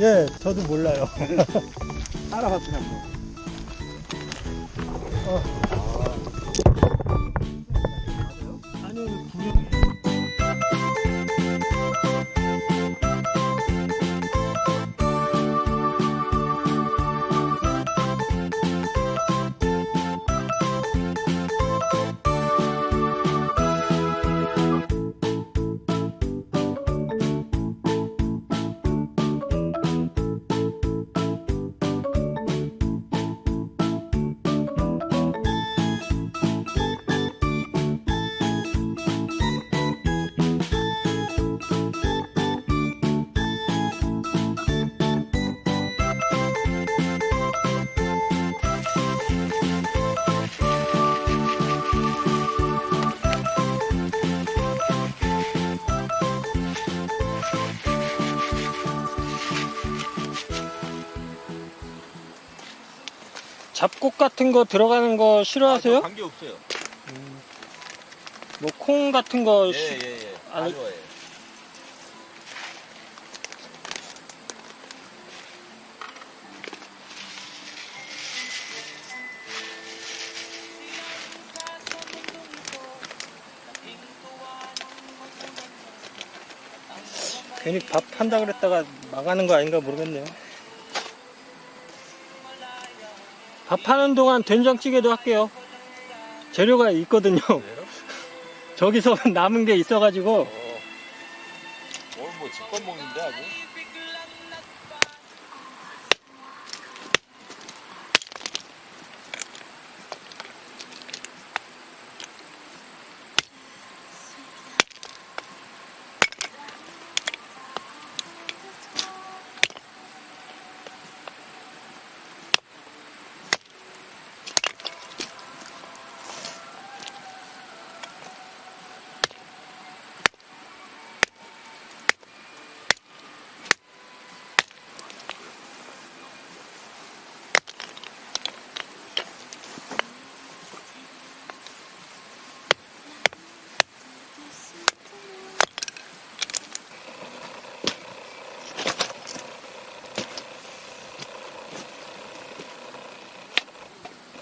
예, 저도 몰라요. 따라갔더니 뭐. 아 잡곡 같은 거 들어가는 거 싫어하세요? 관계 없어요. 뭐콩 같은 거 예, 시- 예, 예. 아니- 다 좋아해요. 괜히 밥 한다 그랬다가 망하는 거 아닌가 모르겠네요. 밥 하는 동안 된장찌개도 할게요. 재료가 있거든요. 저기서 남은 게 있어가지고 어. 오늘 뭐 집밥 먹는데 아주.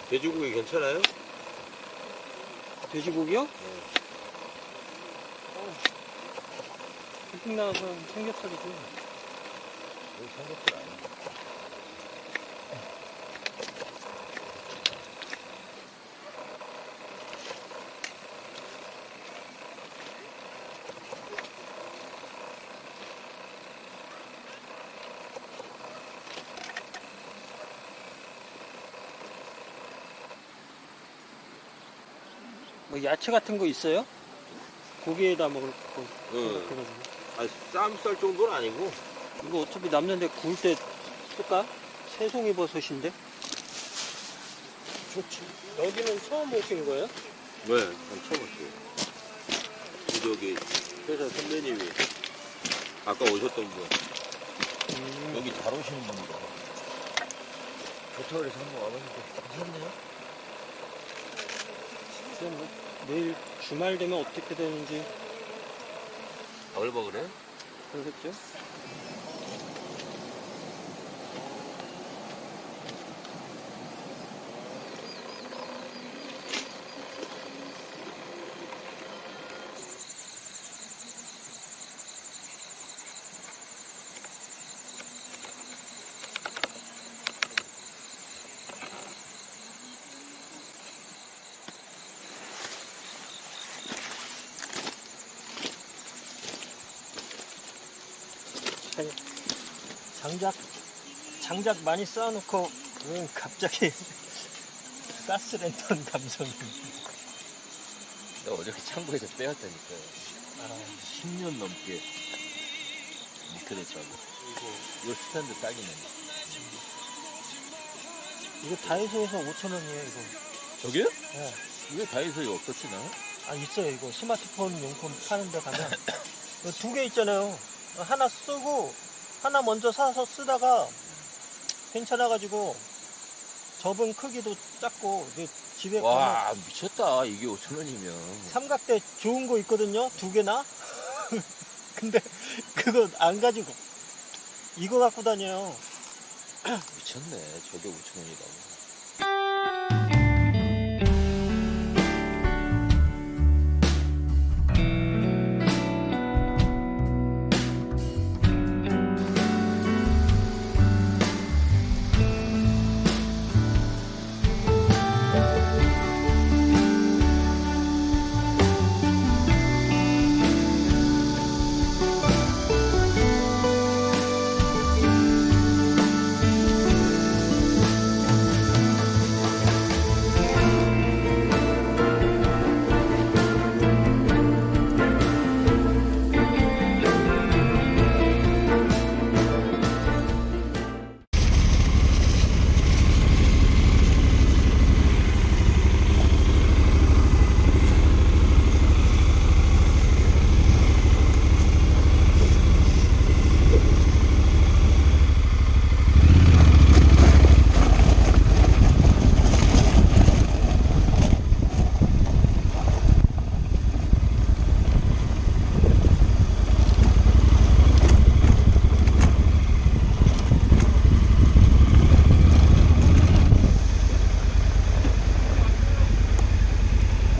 돼지고기 괜찮아요? 돼지고기요? 캠핑 나가서 삼겹살이지. 여기 삼겹살 뭐 야채 같은 거 있어요? 고기에다 먹을 거. 응. 아, 쌈쌀 정도는 아니고. 이거 어차피 남는데 구울 때 쓸까? 새송이 버섯인데? 좋지. 여기는 처음 오신 거예요? 네, 난 처음 왔어요. 저기 회사 선배님이 아까 오셨던 분. 음, 여기 잘 오시는 분이다. 좋다고 그래서 한번 와봤는데 괜찮네요. 글쎄 뭐 내일 주말 되면 어떻게 되는지 바글바글해? 그러겠죠? 장작 장작 많이 쌓아놓고 왜 갑자기 가스 랜턴 감성이 내가 어저께 창고에서 빼왔다니까요. 아, 10년 넘게 묵혀뒀다고. 이거 스탠드 딱이네. 이거 다이소에서 5천원이에요 이거 저게요? 네. 이게 다이소에 없었지, 나? 아 있어요 이거 스마트폰 용품 파는 데 가면 두 개 있잖아요 하나 쓰고 하나 먼저 사서 쓰다가 괜찮아가지고 접은 크기도 작고 이제 집에 가면 와 미쳤다 이게 5천 원이면 삼각대 좋은 거 있거든요. 두 개나. 근데 그거 안 가지고 이거 갖고 다녀요. 미쳤네 저게 5천 원이라고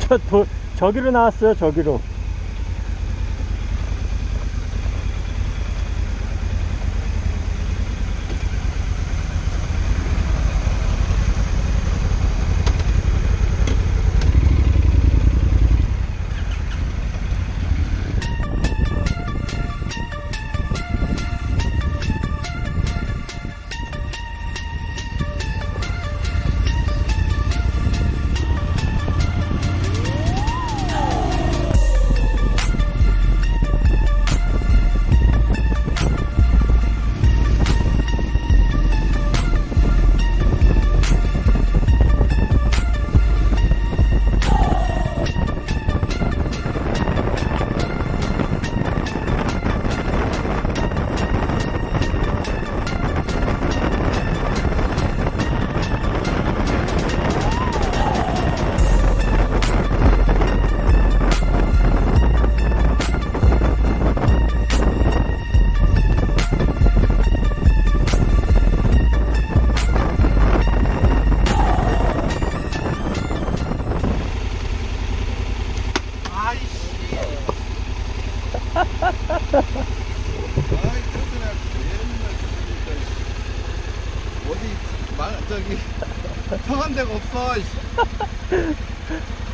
저 도, 저기로 나왔어요. 저기로. 어디 말 저기 성한 데가 없어.